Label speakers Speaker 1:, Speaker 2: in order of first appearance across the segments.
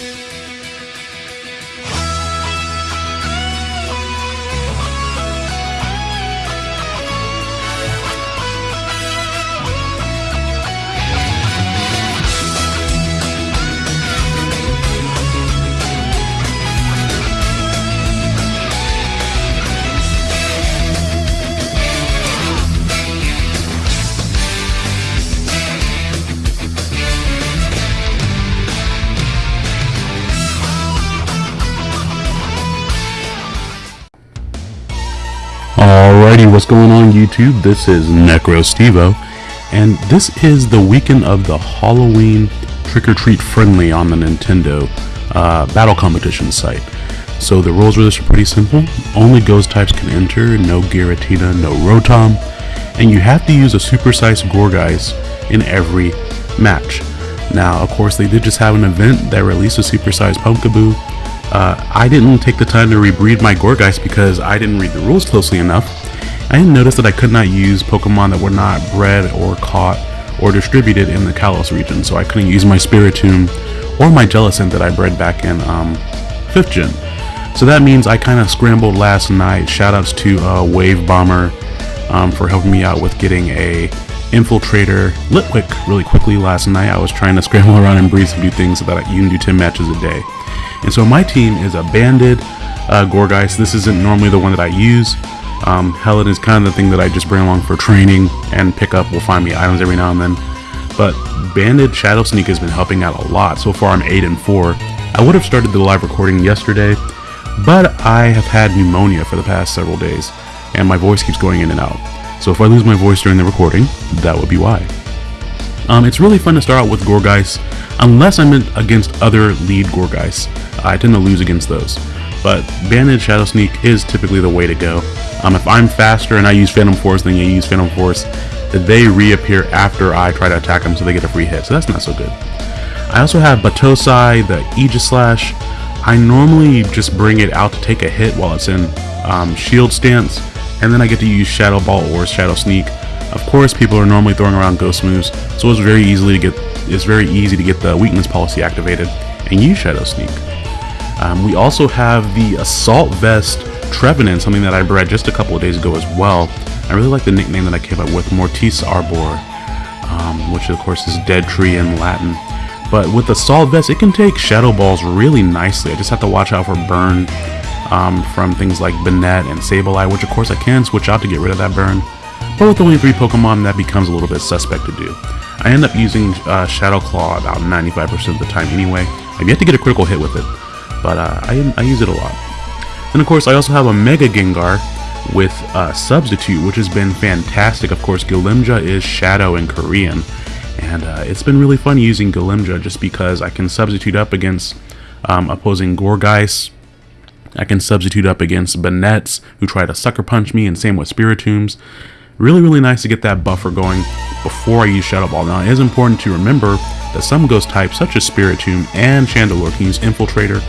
Speaker 1: Alrighty, what's going on YouTube? This is NecroStevo, and this is the weekend of the Halloween trick-or-treat friendly on the Nintendo uh, battle competition site. So the rules for this are pretty simple. Only ghost types can enter, no Giratina, no Rotom, and you have to use a supersized Gourgeist in every match. Now, of course, they did just have an event that released a supersized Pumpkaboo, uh, I didn't take the time to rebreed my Gourgeist because I didn't read the rules closely enough. I didn't notice that I could not use Pokemon that were not bred or caught or distributed in the Kalos region, so I couldn't use my Spiritomb or my Jellicent that I bred back in um, 5th gen. So that means I kind of scrambled last night. Shoutouts to uh, Wave Bomber um, for helping me out with getting a Infiltrator Litwick really quickly last night. I was trying to scramble around and breed some new things so that you can do 10 matches a day. And so my team is a banded uh, Gourgeist. This isn't normally the one that I use. Um, Helen is kind of the thing that I just bring along for training and pick up. Will find me items every now and then. But Banded Shadow Sneak has been helping out a lot. So far I'm 8 and 4. I would have started the live recording yesterday, but I have had pneumonia for the past several days, and my voice keeps going in and out. So if I lose my voice during the recording, that would be why. Um, it's really fun to start out with Gourgeist, unless I'm in, against other lead Gourgeists. I tend to lose against those. But Banded Shadow Sneak is typically the way to go. Um, if I'm faster and I use Phantom Force than you use Phantom Force, they reappear after I try to attack them so they get a free hit, so that's not so good. I also have Batosai, the Aegislash. I normally just bring it out to take a hit while it's in um, shield stance, and then I get to use Shadow Ball or Shadow Sneak. Of course, people are normally throwing around Ghost moves, so it's very easily to get it's very easy to get the weakness policy activated and use Shadow Sneak. Um, we also have the Assault Vest Trevenant, something that I bred just a couple of days ago as well. I really like the nickname that I came up with, Mortis Arbor, um, which of course is Dead Tree in Latin. But with the Assault Vest, it can take Shadow Balls really nicely. I just have to watch out for burn um, from things like Banette and Sableye, which of course I can switch out to get rid of that burn. But with only three Pokemon, that becomes a little bit suspect to do. I end up using uh, Shadow Claw about 95% of the time anyway. I've yet to get a critical hit with it, but uh, I, I, use it a lot. And of course, I also have a Mega Gengar with uh, Substitute, which has been fantastic. Of course, Galimja is Shadow in Korean, and uh, it's been really fun using Galimja just because I can substitute up against um, opposing Gourgeist. I can substitute up against Banettes, who try to Sucker Punch me, and same with Spiritombs. Really, really nice to get that buffer going before I use Shadow Ball. Now, it is important to remember that some ghost types, such as Spiritomb and Chandelure, can use Infiltrator.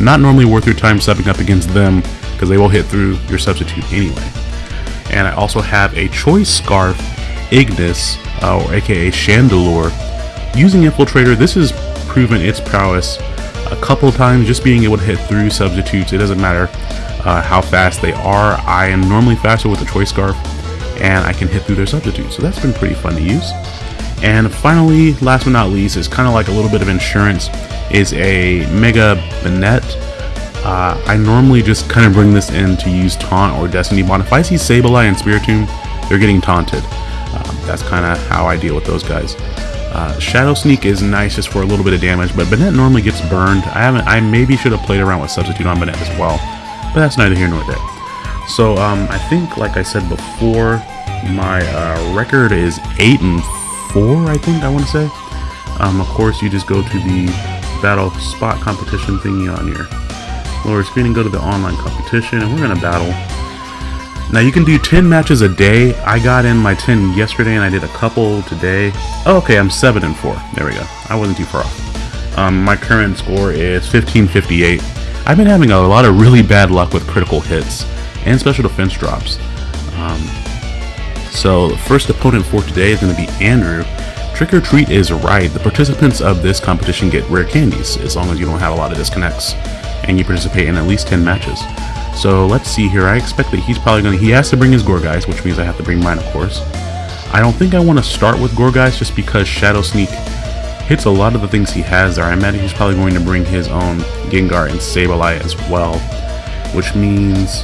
Speaker 1: Not normally worth your time subbing up against them, because they will hit through your substitute anyway. And I also have a Choice Scarf Ignis, uh, or aka Chandelure. Using Infiltrator, this has proven its prowess a couple times, just being able to hit through substitutes. It doesn't matter uh, how fast they are. I am normally faster with the Choice Scarf, and I can hit through their substitutes. So that's been pretty fun to use. And finally, last but not least, is kind of like a little bit of insurance, is a Mega Banette. Uh, I normally just kind of bring this in to use Taunt or Destiny Bond. If I see Sableye and Spiritomb, they're getting taunted. Um, that's kind of how I deal with those guys. Uh, Shadow Sneak is nice just for a little bit of damage, but Banette normally gets burned. I haven't. I maybe should have played around with Substitute on Banette as well, but that's neither here nor there. So um, I think, like I said before, my uh, record is 8 and 4, I think I want to say. Um, of course, you just go to the battle spot competition thingy on here. lower screen and go to the online competition, and we're to battle. Now, you can do 10 matches a day. I got in my 10 yesterday, and I did a couple today. Oh, okay, I'm 7 and 4. There we go. I wasn't too far off. Um, my current score is 1558. I've been having a lot of really bad luck with critical hits and special defense drops. Um, so the first opponent for today is going to be Andrew. Trick or Treat is right. The participants of this competition get rare candies, as long as you don't have a lot of disconnects, and you participate in at least 10 matches. So let's see here. I expect that he's probably going to... He has to bring his Gourgeist, which means I have to bring mine, of course. I don't think I want to start with Gourgeist just because Shadow Sneak hits a lot of the things he has there. I imagine he's probably going to bring his own Gengar and Sableye as well, which means...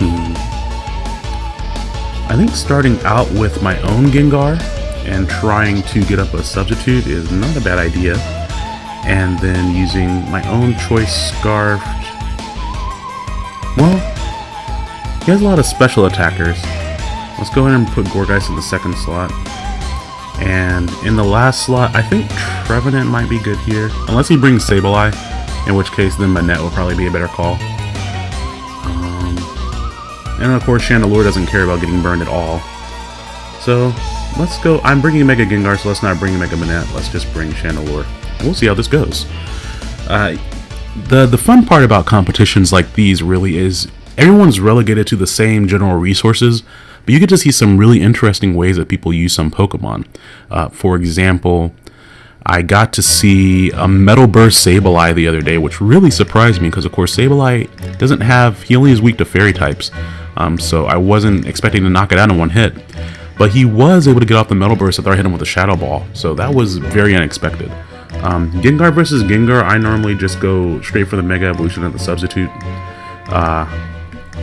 Speaker 1: Hmm, I think starting out with my own Gengar and trying to get up a substitute is not a bad idea. And then using my own choice Scarf. Well, he has a lot of special attackers. Let's go ahead and put Gourgeist in the second slot. And in the last slot, I think Trevenant might be good here. Unless he brings Sableye, in which case then Banette will probably be a better call. Um, and of course, Chandelure doesn't care about getting burned at all. So, let's go. I'm bringing Mega Gengar, so let's not bring Mega Banette. Let's just bring Chandelure. We'll see how this goes. Uh, the, the fun part about competitions like these really is everyone's relegated to the same general resources, but you get to see some really interesting ways that people use some Pokemon. Uh, for example, I got to see a Metal Burst Sableye the other day, which really surprised me because, of course, Sableye doesn't have, he only is weak to fairy types. Um, so I wasn't expecting to knock it out in one hit. But he was able to get off the Metal Burst after I hit him with a Shadow Ball, so that was very unexpected. Um, Gengar versus Gengar, I normally just go straight for the Mega Evolution at the substitute. Uh,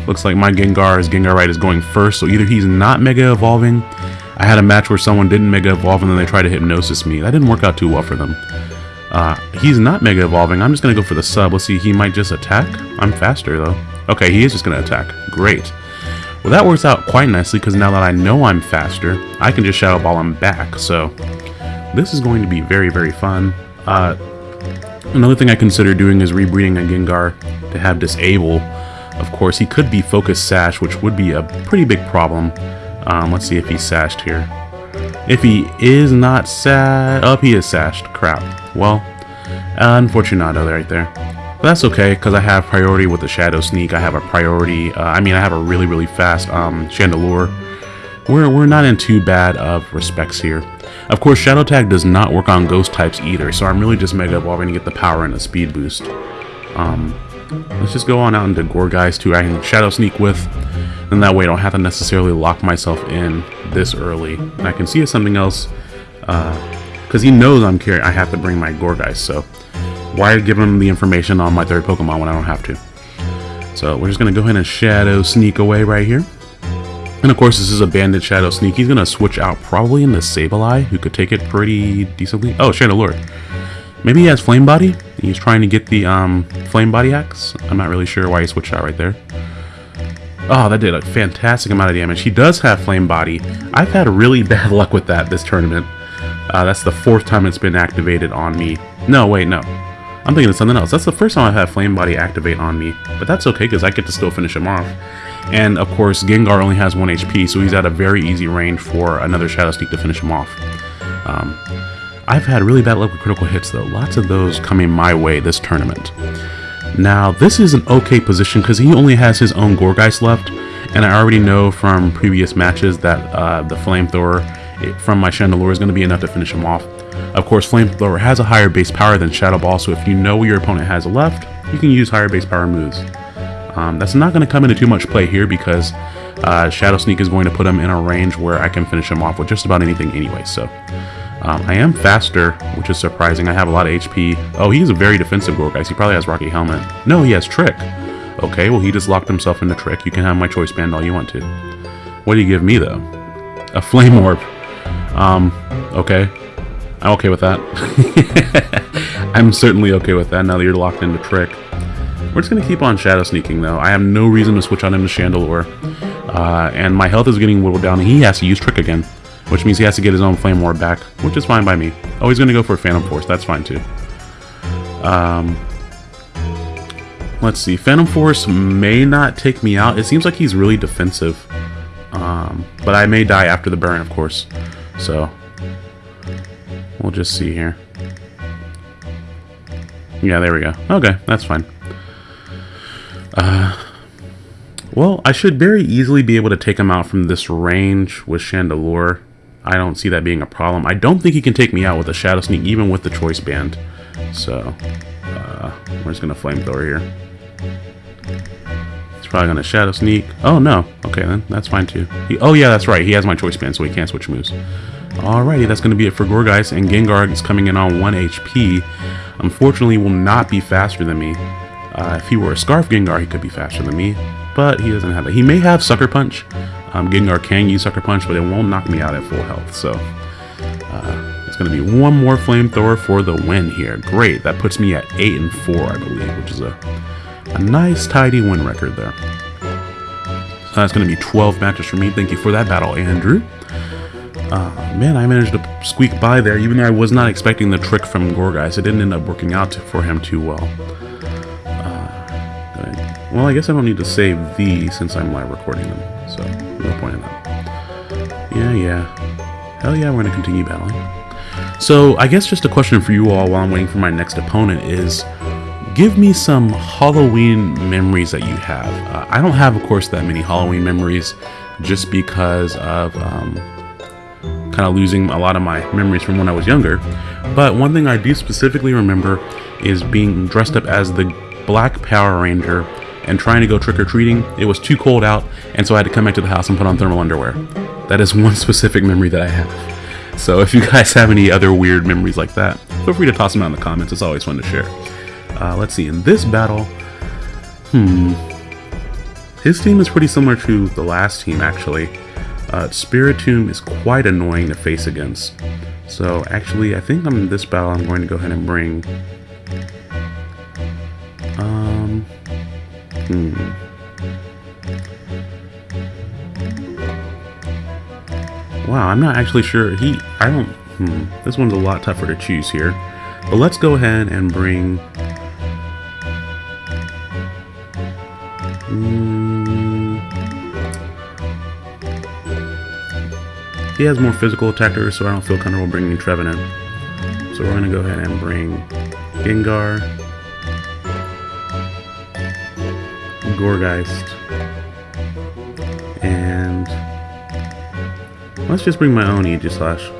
Speaker 1: Looks like my Gengar, his Gengarite is going first, so either he's not Mega Evolving. I had a match where someone didn't Mega Evolve and then they tried to Hypnosis me. That didn't work out too well for them. Uh, he's not Mega Evolving. I'm just going to go for the sub. Let's see, he might just attack. I'm faster, though. Okay, he is just going to attack. Great. Well, that works out quite nicely because now that I know I'm faster, I can just Shadow Ball him back. So, this is going to be very, very fun. Uh, another thing I consider doing is rebreeding a Gengar to have Disable of course, he could be Focus Sash, which would be a pretty big problem. Um, let's see if he's sashed here. If he is not sashed... Oh, he is sashed. Crap. Well, unfortunado right there. But that's okay, because I have priority with the Shadow Sneak. I have a priority... Uh, I mean, I have a really, really fast um, Chandelure. We're, we're not in too bad of respects here. Of course, Shadow Tag does not work on Ghost types either, so I'm really just Mega Evolving to get the power and the speed boost. Um, Let's just go on out into Gourgeist who I can Shadow Sneak with. And that way I don't have to necessarily lock myself in this early. And I can see something else. Because uh, he knows I'm carrying, I have to bring my Gourgeist. So why give him the information on my third Pokemon when I don't have to? So we're just going to go ahead and Shadow Sneak away right here. And of course, this is a Banded Shadow Sneak. He's going to switch out probably into Sableye, who could take it pretty decently. Oh, Chandelure. Maybe he has Flame Body? He's trying to get the um, Flame Body Axe. I'm not really sure why he switched out right there. Oh, that did a fantastic amount of damage. He does have Flame Body. I've had really bad luck with that this tournament. Uh, that's the fourth time it's been activated on me. No, wait, no. I'm thinking of something else. That's the first time I've had Flame Body activate on me. But that's okay, because I get to still finish him off. And, of course, Gengar only has 1 HP, so he's at a very easy range for another Shadow Sneak to finish him off. Um, I've had really bad luck with critical hits though, lots of those coming my way this tournament. Now, this is an okay position because he only has his own Gourgeist left, and I already know from previous matches that uh, the Flamethrower from my Chandelure is going to be enough to finish him off. Of course, Flamethrower has a higher base power than Shadow Ball, so if you know your opponent has a left, you can use higher base power moves. Um, that's not going to come into too much play here because uh, Shadow Sneak is going to put him in a range where I can finish him off with just about anything anyway, so... Um, I am faster, which is surprising. I have a lot of HP. Oh, he's a very defensive Gourgeist. He probably has Rocky Helmet. No, he has Trick. Okay, well, he just locked himself into Trick. You can have my Choice Band all you want to. What do you give me, though? A Flame Orb. Um, okay. I'm okay with that. I'm certainly okay with that now that you're locked into Trick. We're just going to keep on Shadow Sneaking, though. I have no reason to switch on him to Chandelure. Uh, and my health is getting whittled down. He has to use Trick again which means he has to get his own Flame Orb back, which is fine by me. Oh, he's going to go for Phantom Force. That's fine, too. Um, let's see. Phantom Force may not take me out. It seems like he's really defensive. Um, but I may die after the burn, of course. So, we'll just see here. Yeah, there we go. Okay, that's fine. Uh, well, I should very easily be able to take him out from this range with Chandelure. I don't see that being a problem. I don't think he can take me out with a Shadow Sneak, even with the Choice Band. So, uh, we're just going to Flamethrower here. He's probably going to Shadow Sneak. Oh, no. Okay, then. That's fine, too. He, oh, yeah, that's right. He has my Choice Band, so he can't switch moves. Alrighty, that's going to be it for Gourgeist, and Gengar is coming in on 1 HP. Unfortunately, will not be faster than me. Uh, if he were a Scarf Gengar, he could be faster than me, but he doesn't have that. He may have Sucker Punch. Um, Gengar can use Sucker Punch, but it won't knock me out at full health, so... Uh, it's going to be one more Flamethrower for the win here. Great, that puts me at 8 and 4, I believe, which is a, a nice, tidy win record there. So that's going to be 12 matches for me. Thank you for that battle, Andrew. Uh, man, I managed to squeak by there, even though I was not expecting the trick from Gourgeist. It didn't end up working out for him too well. Uh, well, I guess I don't need to save these since I'm live recording them, so no point in that. Yeah, yeah. Hell yeah, we're going to continue battling. So, I guess just a question for you all while I'm waiting for my next opponent is, give me some Halloween memories that you have. Uh, I don't have, of course, that many Halloween memories just because of... Um, kind of losing a lot of my memories from when I was younger. But one thing I do specifically remember is being dressed up as the Black Power Ranger and trying to go trick-or-treating. It was too cold out, and so I had to come back to the house and put on thermal underwear. That is one specific memory that I have. So if you guys have any other weird memories like that, feel free to toss them out in the comments. It's always fun to share. Uh, let's see, in this battle, hmm, his team is pretty similar to the last team, actually. Uh, Spiritomb is quite annoying to face against. So actually, I think in this battle I'm going to go ahead and bring... Um... Hmm... Wow, I'm not actually sure. He... I don't... Hmm. This one's a lot tougher to choose here. But let's go ahead and bring... Hmm... He has more physical attackers, so I don't feel comfortable bringing Trevenant. So we're going to go ahead and bring Gengar, Gourgeist, and let's just bring my own Aegislash.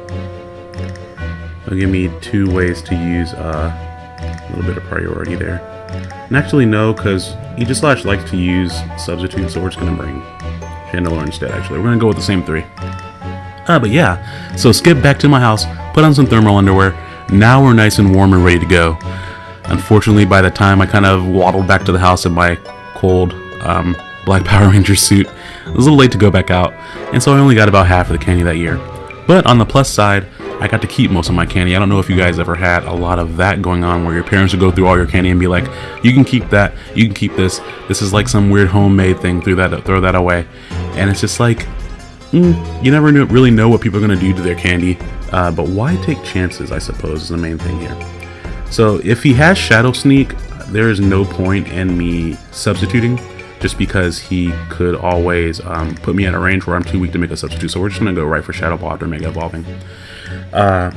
Speaker 1: It'll give me two ways to use uh, a little bit of priority there. And actually no, because Aegislash likes to use Substitute, so we're just going to bring Chandelure instead, actually. We're going to go with the same three. Uh, but yeah, so skip back to my house, put on some thermal underwear. Now we're nice and warm and ready to go. Unfortunately, by the time I kind of waddled back to the house in my cold um, Black Power Ranger suit, it was a little late to go back out, and so I only got about half of the candy that year. But on the plus side, I got to keep most of my candy. I don't know if you guys ever had a lot of that going on where your parents would go through all your candy and be like, you can keep that, you can keep this. This is like some weird homemade thing, throw that, throw that away. And it's just like, mm, you never really know what people are going to do to their candy, uh, but why take chances, I suppose, is the main thing here. So if he has Shadow Sneak, there is no point in me substituting, just because he could always um, put me at a range where I'm too weak to make a substitute. So we're just going to go right for Shadow Ball after Mega Evolving. Uh,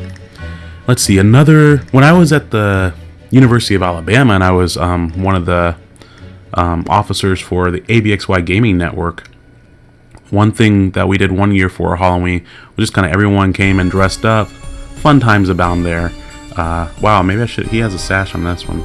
Speaker 1: let's see, another... When I was at the University of Alabama and I was um, one of the um, officers for the ABXY Gaming Network, one thing that we did one year for Halloween was just kind of everyone came and dressed up. Fun times abound there. Uh, wow, maybe I should. He has a sash on this one.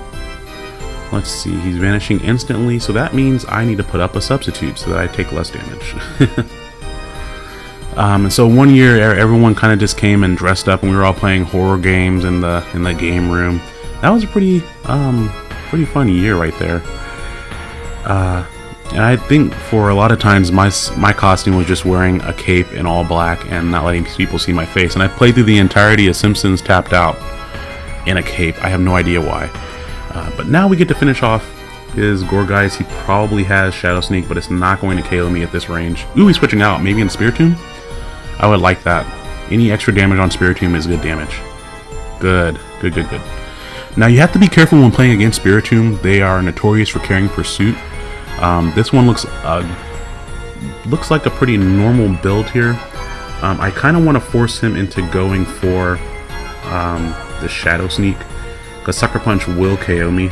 Speaker 1: Let's see, he's vanishing instantly, so that means I need to put up a substitute so that I take less damage. um, and so one year, everyone kind of just came and dressed up, and we were all playing horror games in the in the game room. That was a pretty um, pretty fun year right there. Uh, and I think for a lot of times my my costume was just wearing a cape in all black and not letting people see my face. And I played through the entirety of Simpsons Tapped Out in a cape. I have no idea why. Uh, but now we get to finish off his Gourgeist. He probably has Shadow Sneak, but it's not going to KO me at this range. Ooh, he's switching out. Maybe in Spiritomb? I would like that. Any extra damage on Spiritomb is good damage. Good. Good, good, good. Now you have to be careful when playing against Spiritomb. They are notorious for carrying Pursuit. Um, this one looks uh, looks like a pretty normal build here. Um, I kind of want to force him into going for um, the Shadow Sneak, because Sucker Punch will KO me.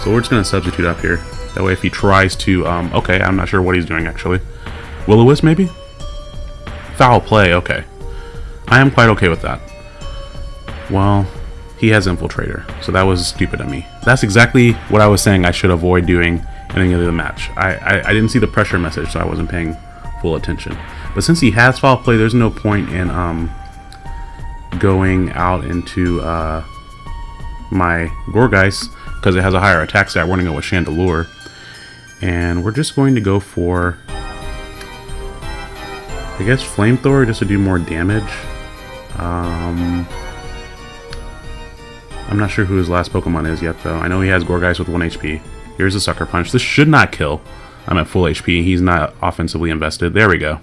Speaker 1: So we're just going to substitute up here. That way if he tries to... Um, okay, I'm not sure what he's doing actually. Will-O-Wisp maybe? Foul play, okay. I am quite okay with that. Well, he has Infiltrator, so that was stupid of me. That's exactly what I was saying I should avoid doing in any other match. I, I, I didn't see the pressure message, so I wasn't paying full attention. But since he has foul play, there's no point in um, going out into uh, my Gourgeist because it has a higher attack stat. We're going to go with Chandelure. And we're just going to go for, I guess, Flamethrower just to do more damage. Um, I'm not sure who his last Pokemon is yet, though. I know he has Gourgeist with 1 HP. Here's a Sucker Punch. This should not kill. I'm at full HP. He's not offensively invested. There we go.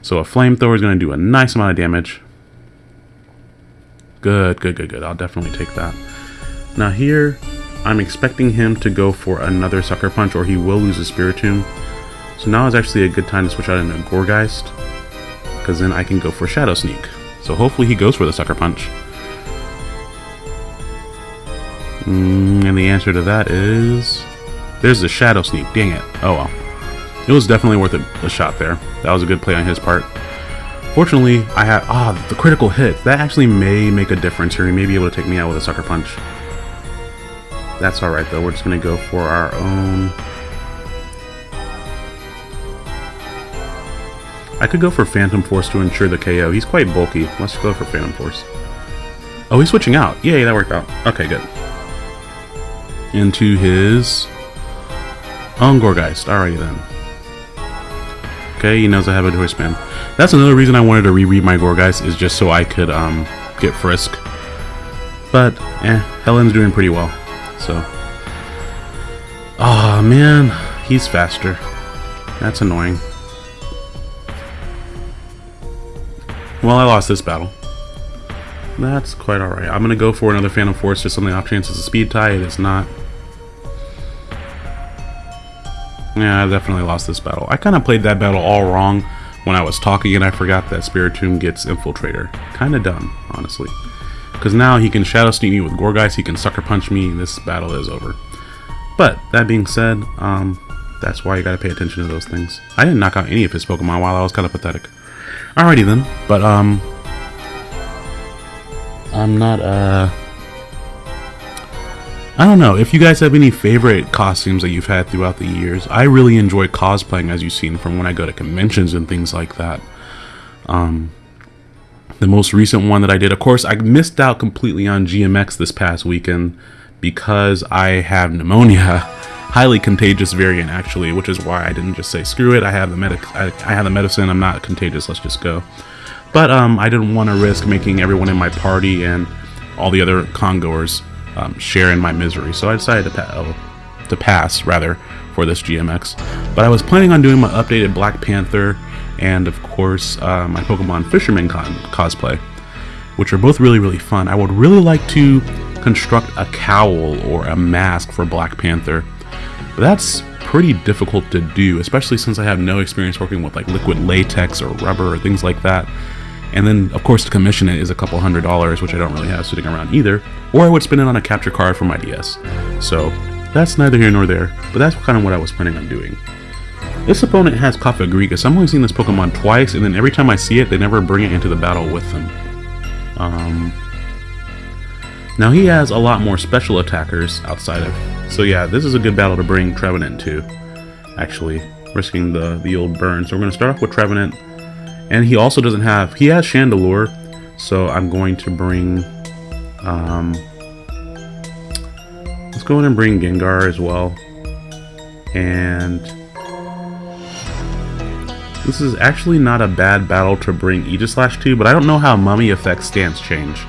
Speaker 1: So a Flamethrower is going to do a nice amount of damage. Good, good, good, good. I'll definitely take that. Now here, I'm expecting him to go for another Sucker Punch or he will lose his Spiritomb. So now is actually a good time to switch out into Gourgeist. Because then I can go for Shadow Sneak. So hopefully he goes for the Sucker Punch. Mm, and the answer to that is... There's the Shadow Sneak. Dang it. Oh well. It was definitely worth a, a shot there. That was a good play on his part. Fortunately, I had... Ah, the critical hit. That actually may make a difference here. He may be able to take me out with a Sucker Punch. That's alright though. We're just going to go for our own... I could go for Phantom Force to ensure the KO. He's quite bulky. Let's go for Phantom Force. Oh, he's switching out. Yay, that worked out. Okay, good into his own Gourgeist. Alrighty then. Okay, he knows I have a Spin. That's another reason I wanted to reread my Gourgeist, is just so I could um, get Frisk. But, eh, Helen's doing pretty well. So. oh, man. He's faster. That's annoying. Well, I lost this battle. That's quite alright. I'm going to go for another Phantom Force just on the off chance it's a speed tie. It is not. Yeah, I definitely lost this battle. I kind of played that battle all wrong when I was talking and I forgot that Spiritomb gets Infiltrator. Kind of dumb, honestly. Because now he can Shadow Sneak me with Gourgeist, he can Sucker Punch me, this battle is over. But, that being said, um, that's why you gotta pay attention to those things. I didn't knock out any of his Pokemon while I was kind of pathetic. Alrighty then, but um, I'm not uh I don't know, if you guys have any favorite costumes that you've had throughout the years, I really enjoy cosplaying as you've seen from when I go to conventions and things like that. Um, the most recent one that I did, of course, I missed out completely on GMX this past weekend because I have pneumonia. Highly contagious variant, actually, which is why I didn't just say screw it. I have the medic, I, I have the medicine. I'm not contagious. Let's just go. But um, I didn't want to risk making everyone in my party and all the other congoers um, share in my misery. So I decided to, pa oh, to pass, rather, for this GMX. But I was planning on doing my updated Black Panther and, of course, uh, my Pokemon Fisherman cosplay, which are both really, really fun. I would really like to construct a cowl or a mask for Black Panther, but that's pretty difficult to do, especially since I have no experience working with like liquid latex or rubber or things like that. And then, of course, to commission it is a couple hundred dollars, which I don't really have sitting around either. Or I would spend it on a capture card for my DS. So, that's neither here nor there, but that's kind of what I was planning on doing. This opponent has Cofagrigus. I've only seen this Pokemon twice, and then every time I see it, they never bring it into the battle with them. Um, now he has a lot more special attackers outside of... So yeah, this is a good battle to bring Trevenant to, actually, risking the, the old burn. So we're going to start off with Trevenant. And he also doesn't have, he has Chandelure, so I'm going to bring, um, let's go ahead and bring Gengar as well. And this is actually not a bad battle to bring Aegislash to, but I don't know how Mummy affects stance change.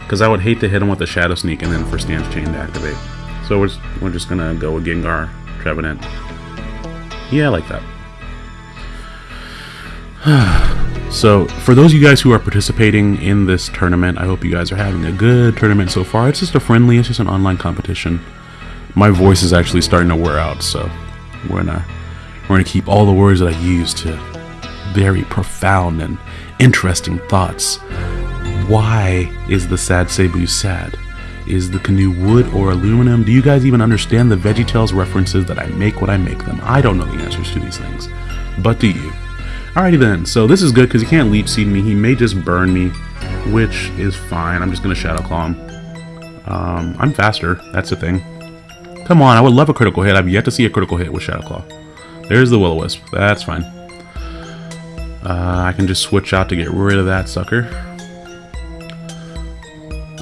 Speaker 1: Because I would hate to hit him with a Shadow Sneak and then for stance change to activate. So we're, we're just to go with Gengar, Trevenant. Yeah, I like that. so, for those of you guys who are participating in this tournament, I hope you guys are having a good tournament so far. It's just a friendly, it's just an online competition. My voice is actually starting to wear out, so we're gonna we're gonna keep all the words that I use to very profound and interesting thoughts. Why is the sad Cebu sad? Is the canoe wood or aluminum? Do you guys even understand the VeggieTales references that I make when I make them? I don't know the answers to these things. But do you? Alrighty then, so this is good because he can't leech seed me. He may just burn me, which is fine. I'm just going to Shadow Claw him. Um, I'm faster, that's the thing. Come on, I would love a critical hit. I've yet to see a critical hit with Shadow Claw. There's the Will-O-Wisp. That's fine. Uh, I can just switch out to get rid of that sucker.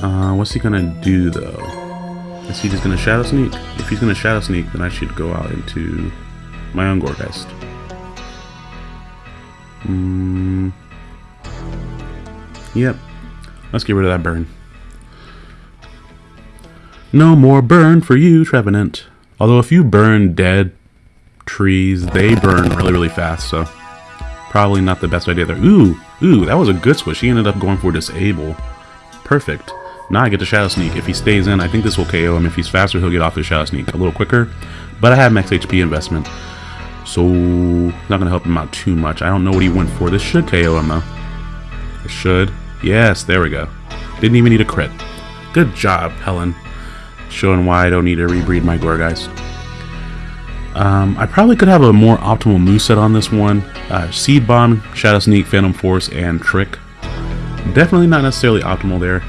Speaker 1: Uh, what's he gonna do though? Is he just gonna Shadow Sneak? If he's gonna Shadow Sneak, then I should go out into my own. Mm. Yep. Let's get rid of that burn. No more burn for you, Trevenant. Although if you burn dead trees, they burn really, really fast, so probably not the best idea there. Ooh, ooh, that was a good switch. He ended up going for disable. Perfect. Now I get to Shadow Sneak. If he stays in, I think this will KO him. If he's faster, he'll get off his Shadow Sneak a little quicker. But I have max HP investment. So, not to help him out too much. I don't know what he went for. This should KO him, though. It should. Yes, there we go. Didn't even need a crit. Good job, Helen. Showing why I don't need to rebreed my Gourgeist. Um, I probably could have a more optimal moveset on this one. Uh, Seed Bomb, Shadow Sneak, Phantom Force, and Trick. Definitely not necessarily optimal there,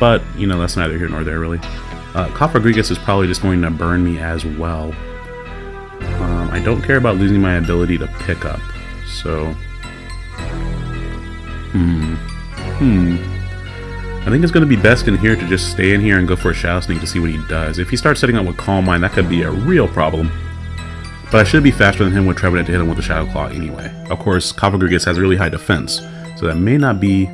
Speaker 1: but, you know, that's neither here nor there, really. Uh, Cofagrigus is probably just going to burn me as well. Um, I don't care about losing my ability to pick up, so... Hmm. Hmm. I think it's going to be best in here to just stay in here and go for a Shadow Sneak to see what he does. If he starts setting up with Calm Mind, that could be a real problem. But I should be faster than him with Trevenant to hit him with the Shadow Claw anyway. Of course, Cofagrigus has really high defense, so that may not be...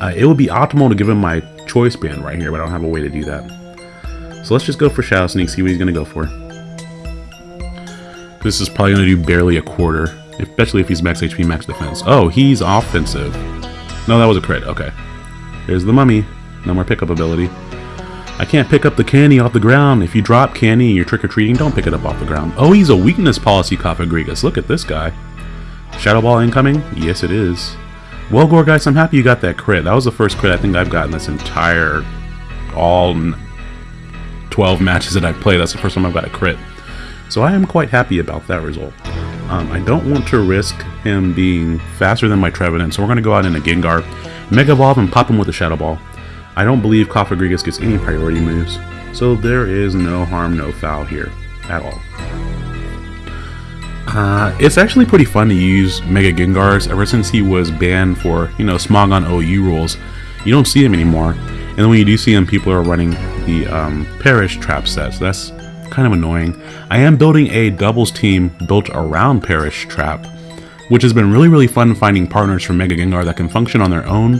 Speaker 1: Uh, it would be optimal to give him my Choice Band right here, but I don't have a way to do that. So let's just go for Shadow Sneak, see what he's going to go for. This is probably going to do barely a quarter, especially if he's max HP, max defense. Oh, he's offensive. No, that was a crit. Okay. There's the mummy. No more pickup ability. I can't pick up the candy off the ground. If you drop candy and you're trick-or-treating, don't pick it up off the ground. Oh, he's a weakness policy Cofagrigus. Look at this guy. Shadow Ball incoming? Yes, it is. Well, Gourgeist, I'm happy you got that crit. That was the first crit I think I've gotten this entire... all 12 matches that I've played. That's the first time I've got a crit. So I am quite happy about that result. Um, I don't want to risk him being faster than my Trevenant, so we're going to go out in a Gengar, Mega Evolve, and pop him with a Shadow Ball. I don't believe Cofagrigus gets any priority moves, so there is no harm, no foul here at all. Uh, it's actually pretty fun to use Mega Gengars ever since he was banned for, you know, Smogon OU rules. You don't see him anymore, and then when you do see him, people are running the um, Perish trap sets. So that's kind of annoying. I am building a doubles team built around Perish Trap, which has been really, really fun finding partners for Mega Gengar that can function on their own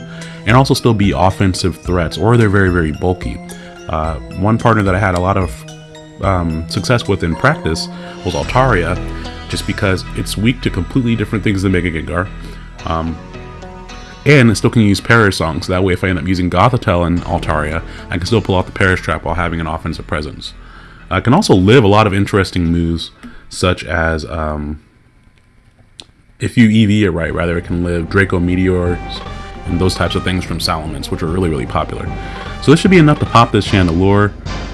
Speaker 1: and also still be offensive threats, or they're very, very bulky. Uh, one partner that I had a lot of um, success with in practice was Altaria, just because it's weak to completely different things than Mega Gengar. Um, and it still can use Perish Song, so that way if I end up using Gothitelle and Altaria, I can still pull out the Perish Trap while having an offensive presence. I can also live a lot of interesting moves, such as um, if you EV it right, rather it can live Draco Meteors and those types of things from Salamence, which are really, really popular. So this should be enough to pop this Chandelure.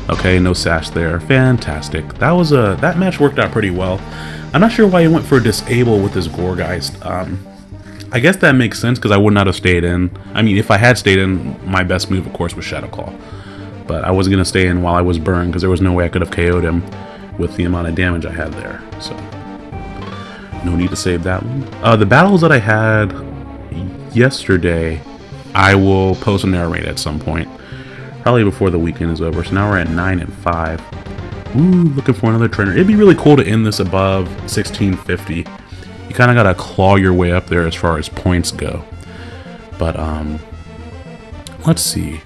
Speaker 1: Okay, no sash there. Fantastic. That was a that match worked out pretty well. I'm not sure why he went for a disable with his Gourgeist. Um, I guess that makes sense because I would not have stayed in. I mean, if I had stayed in, my best move, of course, was Shadow Claw. But I wasn't going to stay in while I was burned because there was no way I could have KO'd him with the amount of damage I had there. So, no need to save that one. Uh, the battles that I had yesterday, I will post a narrate at some point. Probably before the weekend is over. So now we're at 9 and 5. Ooh, looking for another trainer. It'd be really cool to end this above 1650. You kind of got to claw your way up there as far as points go. But, um, let's see.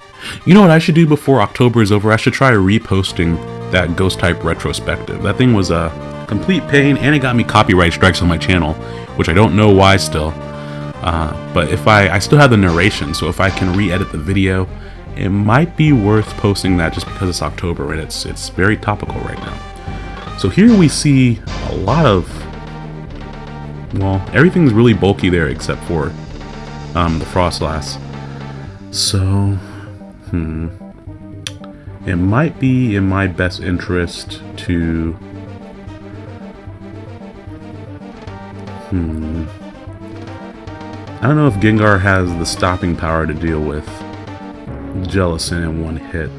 Speaker 1: You know what I should do before October is over? I should try reposting that Ghost type retrospective. That thing was a complete pain and it got me copyright strikes on my channel, which I don't know why still. Uh, but if I, I still have the narration, so if I can re-edit the video, it might be worth posting that just because it's October and it's, it's very topical right now. So here we see a lot of, well, everything's really bulky there except for um, the Froslass. So, hmm, it might be in my best interest to, hmm, I don't know if Gengar has the stopping power to deal with Jellicent in one hit.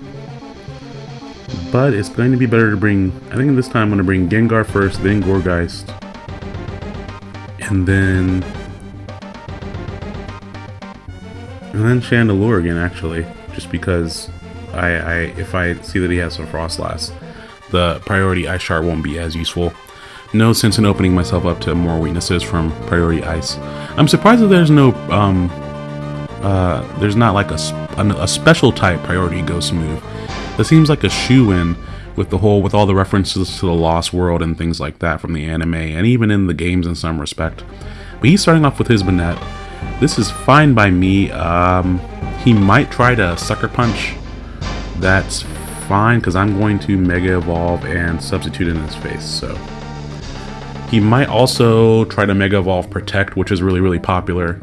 Speaker 1: But it's going to be better to bring... I think this time I'm going to bring Gengar first, then Gourgeist. And then... And then Chandelure again, actually. Just because I, I if I see that he has some Froslass, the priority Ice Shard won't be as useful. No sense in opening myself up to more weaknesses from priority Ice. I'm surprised that there's no, um, uh, there's not like a, a special type priority Ghost move. That seems like a shoe-in with the whole, with all the references to the Lost World and things like that from the anime, and even in the games in some respect. But he's starting off with his Banette. This is fine by me. Um, he might try to Sucker Punch. That's fine, because I'm going to Mega Evolve and substitute in his face, so... He might also try to Mega Evolve Protect, which is really, really popular.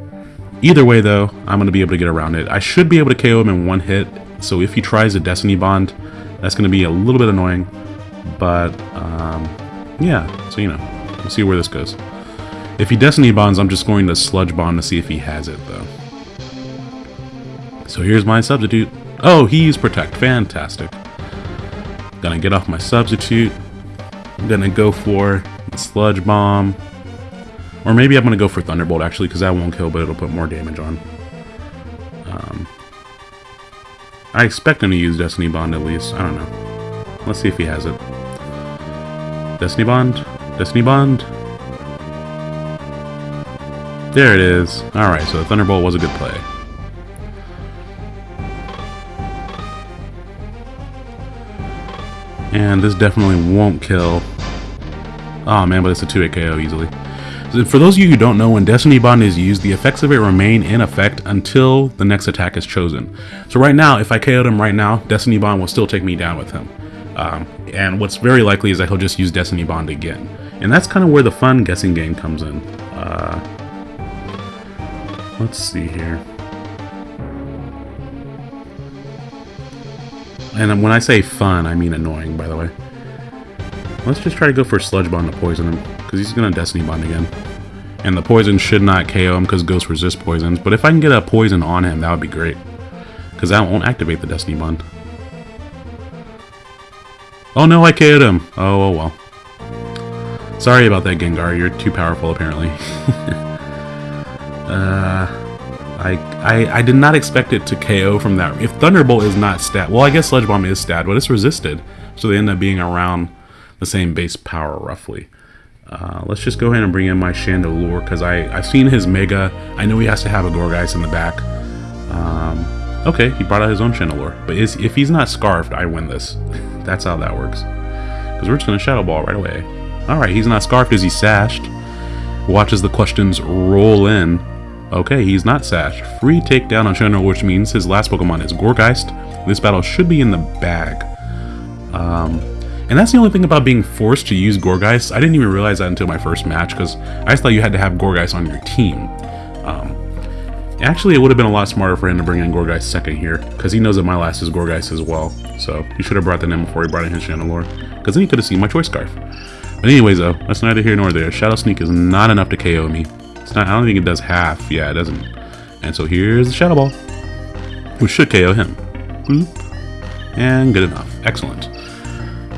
Speaker 1: Either way, though, I'm going to be able to get around it. I should be able to KO him in one hit, so if he tries a Destiny Bond, that's going to be a little bit annoying. But, um, yeah, so you know, we'll see where this goes. If he Destiny Bonds, I'm just going to Sludge Bomb to see if he has it, though. So here's my substitute. Oh, he used Protect. Fantastic. Gonna get off my substitute. I'm gonna go for Sludge Bomb. Or maybe I'm gonna go for Thunderbolt, actually, because that won't kill, but it'll put more damage on. Um, I expect him to use Destiny Bond at least. I don't know. Let's see if he has it. Destiny Bond? Destiny Bond? There it is. Alright, so the Thunderbolt was a good play. And this definitely won't kill. Oh man, but it's a 2-hit KO easily. For those of you who don't know, when Destiny Bond is used, the effects of it remain in effect until the next attack is chosen. So right now, if I KO'd him right now, Destiny Bond will still take me down with him. Um, and what's very likely is that he'll just use Destiny Bond again. And that's kind of where the fun guessing game comes in. Uh, let's see here. And when I say fun, I mean annoying, by the way. Let's just try to go for Sludge Bomb to poison him, because he's going to Destiny Bond again. And the poison should not KO him because Ghost resists poisons, but if I can get a poison on him, that would be great. Because that won't activate the Destiny Bond. Oh no, I KO'd him! Oh, oh well. Sorry about that, Gengar. You're too powerful, apparently. uh, I, I I did not expect it to KO from that. If Thunderbolt is not stat, well, I guess Sludge Bomb is stat, but it's resisted, so they end up being around the same base power roughly. Uh, let's just go ahead and bring in my Chandelure because I've seen his Mega. I know he has to have a Gourgeist in the back. Um, okay, he brought out his own Chandelure. But is, if he's not Scarfed, I win this. That's how that works. Because we're just going to Shadow Ball right away. Alright, he's not Scarfed. Is he Sashed? Watches the questions roll in. Okay, he's not Sashed. Free takedown on Chandelure, which means his last Pokemon is Gourgeist. This battle should be in the bag. Um, and that's the only thing about being forced to use Gourgeist. I didn't even realize that until my first match, because I just thought you had to have Gourgeist on your team. Um, actually, it would have been a lot smarter for him to bring in Gourgeist second here, because he knows that my last is Gourgeist as well. So he should have brought that in before he brought in his Chandelure, because then he could have seen my Choice Scarf. But anyways, though, that's neither here nor there. Shadow Sneak is not enough to KO me. Not. I don't think it does half. Yeah, it doesn't. And so here's the Shadow Ball, which should KO him. And good enough. Excellent.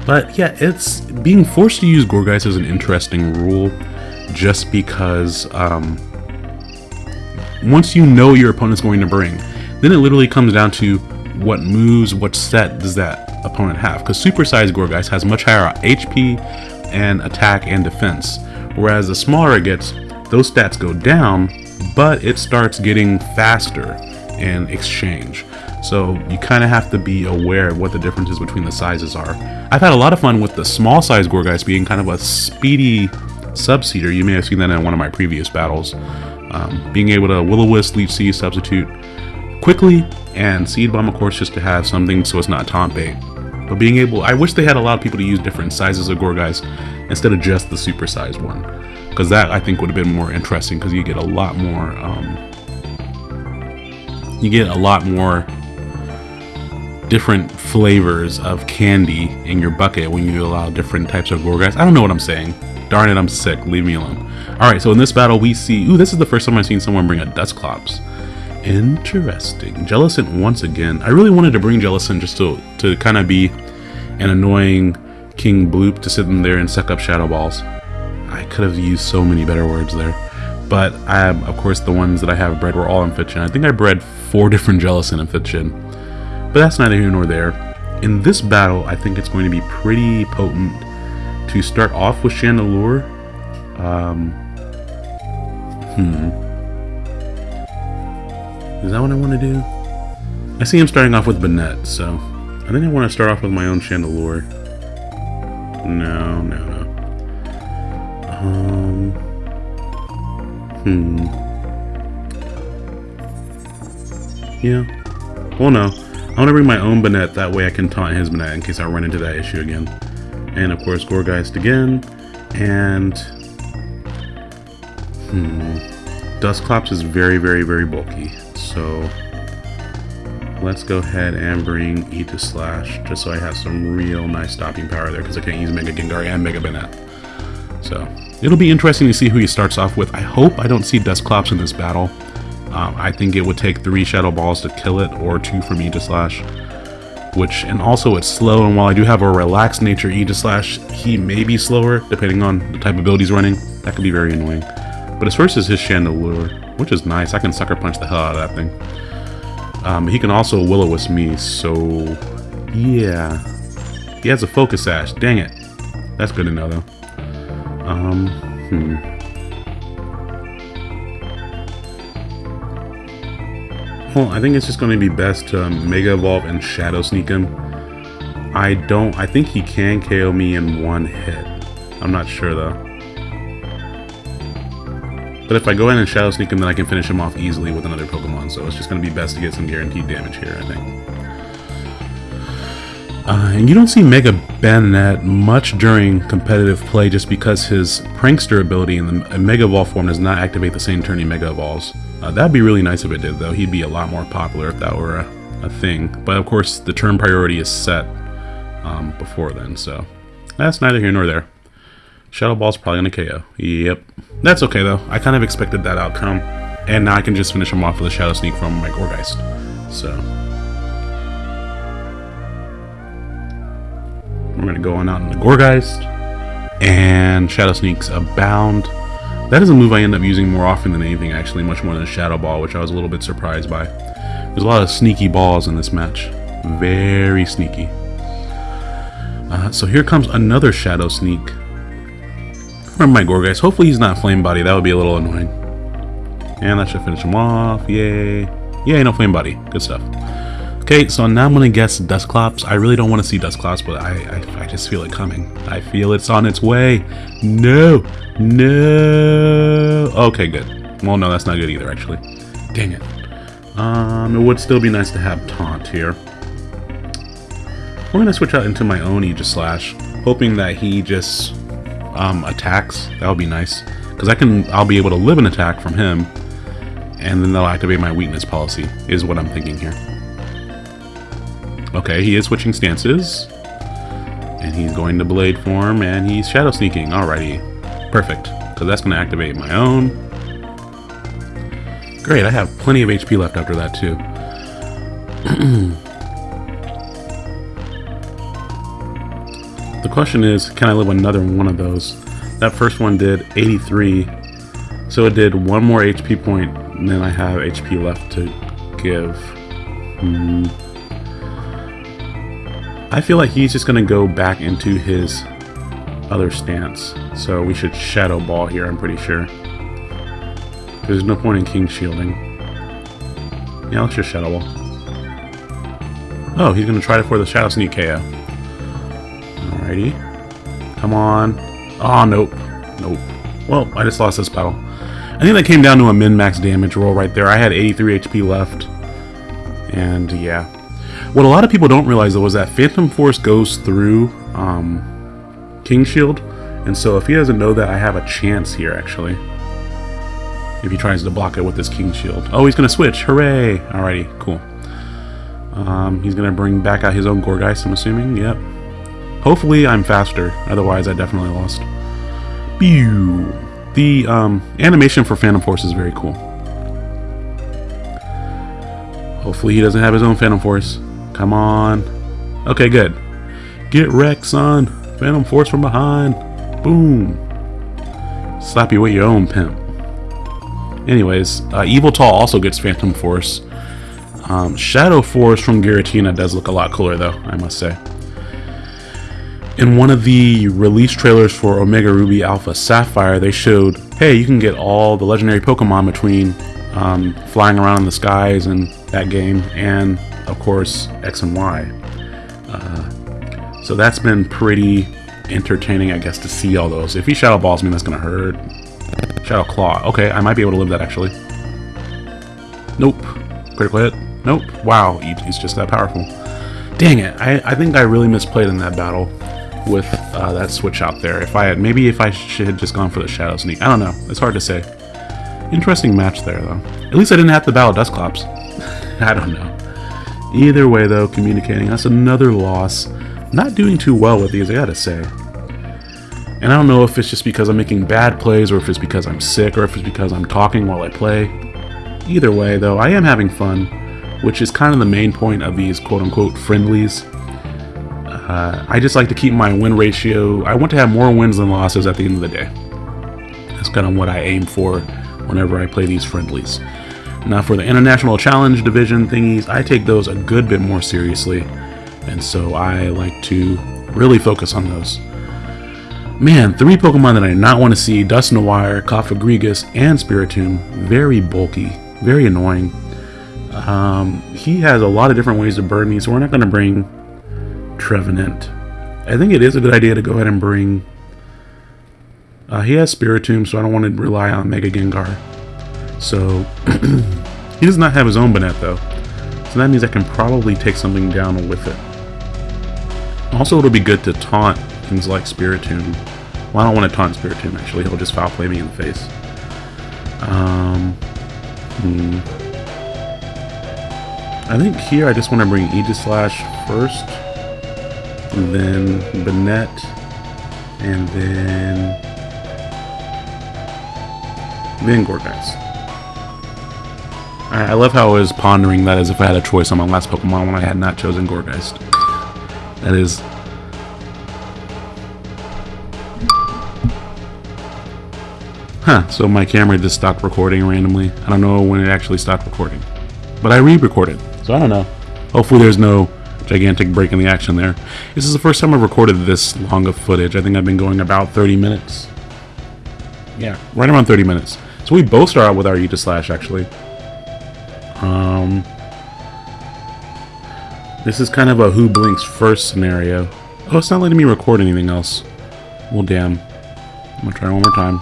Speaker 1: But yeah, it's being forced to use Gourgeist is an interesting rule just because um, once you know your opponent's going to bring, then it literally comes down to what moves, what set does that opponent have. Because Supersized Gourgeist has much higher HP and attack and defense. Whereas the smaller it gets, those stats go down, but it starts getting faster in exchange. So you kind of have to be aware of what the differences between the sizes are. I've had a lot of fun with the small size Gourgeist being kind of a speedy subseeder. You may have seen that in one of my previous battles. Um, being able to Will-O-Wisp, Leech Seed, substitute quickly, and Seed Bomb, of course, just to have something so it's not taunt bait. But being able, I wish they had allowed people to use different sizes of Gourgeist instead of just the supersized one. Because that, I think, would have been more interesting because you get a lot more, um, you get a lot more different flavors of candy in your bucket when you allow different types of Gourgeist. I don't know what I'm saying. Darn it, I'm sick. Leave me alone. Alright, so in this battle we see... Ooh, this is the first time I've seen someone bring a Dusclops. Interesting. Jellicent once again. I really wanted to bring Jellicent just to, to kind of be an annoying King Bloop to sit in there and suck up Shadow Balls. I could have used so many better words there. But I, of course, the ones that I have bred were all Amphitryon. I think I bred four different Jellicent Amphitryon. But that's neither here nor there. In this battle, I think it's going to be pretty potent to start off with Chandelure. Um, hmm. Is that what I want to do? I see him starting off with Banette, so I think I want to start off with my own Chandelure. No, no, no. Um, hmm. Yeah. Well, no. I want to bring my own Banette, that way I can taunt his Banette in case I run into that issue again. And of course, Gourgeist again. And... Hmm. Dusclops is very, very, very bulky. So... Let's go ahead and bring E to Slash, just so I have some real nice stopping power there, because I can't use Mega Gengar and Mega Banette. So, it'll be interesting to see who he starts off with. I hope I don't see Dusclops in this battle. Um, I think it would take three Shadow Balls to kill it, or two from Slash. Which, and also it's slow, and while I do have a relaxed nature E to Slash, he may be slower, depending on the type of build he's running. That could be very annoying. But his first is his Chandelure, which is nice. I can Sucker Punch the hell out of that thing. Um, he can also Will-O-Wisp me, so yeah. He has a Focus Sash. dang it. That's good to know though. Um, hmm. Well, I think it's just going to be best to Mega Evolve and Shadow Sneak him. I don't, I think he can KO me in one hit. I'm not sure though. But if I go in and Shadow Sneak him, then I can finish him off easily with another Pokemon, so it's just going to be best to get some guaranteed damage here, I think. Uh, and you don't see Mega Banette much during competitive play just because his Prankster ability in the Mega Evolve form does not activate the same turn he Mega Evolves. Uh, that'd be really nice if it did, though. He'd be a lot more popular if that were a, a thing. But of course, the turn priority is set um, before then, so that's neither here nor there. Shadow Ball's probably going to KO. Yep. That's okay, though. I kind of expected that outcome. And now I can just finish him off with a Shadow Sneak from my Gourgeist. So... We're going to go on out into Gourgeist. And Shadow Sneaks Abound. That is a move I end up using more often than anything, actually. Much more than Shadow Ball, which I was a little bit surprised by. There's a lot of sneaky balls in this match. Very sneaky. Uh, so here comes another Shadow Sneak. Remember my Gourgeist. Hopefully he's not Flame Body. That would be a little annoying. And that should finish him off. Yay. Yay, no Flame Body. Good stuff. Okay, so now I'm going to guess Dusclops. I really don't want to see Dusclops, but I, I, I just feel it coming. I feel it's on its way. No. No. Okay, good. Well, no, that's not good either, actually. Dang it. Um, it would still be nice to have Taunt here. We're going to switch out into my own Aegislash, hoping that he just um, attacks. That would be nice. Because I can, I'll be able to live an attack from him, and then they'll activate my weakness policy, is what I'm thinking here. Okay, he is switching stances. And he's going to Blade form, and he's Shadow Sneaking. Alrighty. Perfect. Because that's going to activate my own. Great, I have plenty of HP left after that, too. question is, can I live another one of those? That first one did 83. So it did one more HP point, and then I have HP left to give. Hmm. I feel like he's just going to go back into his other stance. So we should Shadow Ball here, I'm pretty sure. There's no point in King Shielding. Yeah, let's just Shadow Ball. Oh, he's going to try it for the Shadow Sneak KO. Alrighty. Come on. Oh, nope. Nope. Well, I just lost this battle. I think that came down to a min-max damage roll right there. I had 83 HP left. And yeah, what a lot of people don't realize though is that Phantom Force goes through um, King Shield, and so if he doesn't know that, I have a chance here actually. If he tries to block it with his King Shield. Oh, he's gonna switch! Hooray! Alrighty, cool. Um, he's going to bring back out his own Gourgeist, I'm assuming. Yep. Hopefully I'm faster. Otherwise, I definitely lost. Pew! The um, animation for Phantom Force is very cool. Hopefully he doesn't have his own Phantom Force. Come on. Okay, good. Get wrecked, son. Phantom Force from behind. Boom. Slap you with your own pimp. Anyways, uh, Yveltal also gets Phantom Force. Um, Shadow Force from Giratina does look a lot cooler, though, I must say. In one of the release trailers for Omega Ruby Alpha Sapphire, they showed, hey, you can get all the legendary Pokemon between um, flying around in the skies and that game, and of course X and Y. Uh, so that's been pretty entertaining, I guess, to see all those. If he Shadow Balls me, that's gonna hurt. Shadow Claw. Okay, I might be able to live that actually. Nope. Critical hit. Nope. Wow, he's just that powerful. Dang it! I, I think I really misplayed in that battle with uh, that switch out there. If I had, maybe if I should have just gone for the Shadow Sneak. I don't know. It's hard to say. Interesting match there, though. At least I didn't have to battle Dusclops. I don't know. Either way, though, communicating. That's another loss. Not doing too well with these, I gotta say. And I don't know if it's just because I'm making bad plays or if it's because I'm sick or if it's because I'm talking while I play. Either way, though, I am having fun, which is kind of the main point of these quote-unquote friendlies. Uh, I just like to keep my win ratio. I want to have more wins than losses at the end of the day. That's kind of what I aim for whenever I play these friendlies. Now for the International Challenge Division thingies, I take those a good bit more seriously, and so I like to really focus on those. Man, three Pokemon that I do not want to see, Dusknoir, Cofagrigus, and Spiritomb, very bulky, very annoying. Um, he has a lot of different ways to burn me, so we're not going to bring Trevenant. I think it is a good idea to go ahead and bring... Uh, he has Spiritomb, so I don't want to rely on Mega Gengar. So, he does not have his own Banette though. So that means I can probably take something down with it. Also, it'll be good to taunt things like Spiritomb. Well, I don't want to taunt Spiritomb actually, he'll just foul play me in the face. Um, hmm. I think here I just want to bring Aegislash first, and then Banette, and then then Gourgeist. I love how I was pondering that as if I had a choice on my last Pokemon when I had not chosen Gourgeist. That is... Huh, so my camera just stopped recording randomly. I don't know when it actually stopped recording. But I re-recorded, so I don't know. Hopefully there's no gigantic break in the action there. This is the first time I've recorded this long of footage. I think I've been going about 30 minutes. Yeah, right around 30 minutes. So we both start out with our Aegislash, actually. Um, this is kind of a who blinks first scenario. Oh, it's not letting me record anything else. Well, damn. I'm gonna try one more time.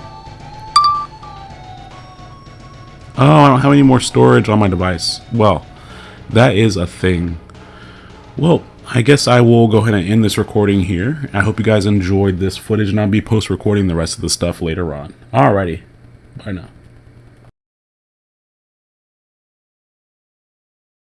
Speaker 1: Oh, I don't have any more storage on my device. Well, that is a thing. Well, I guess I will go ahead and end this recording here. I hope you guys enjoyed this footage, and I'll be post-recording the rest of the stuff later on. Alrighty. Bye now.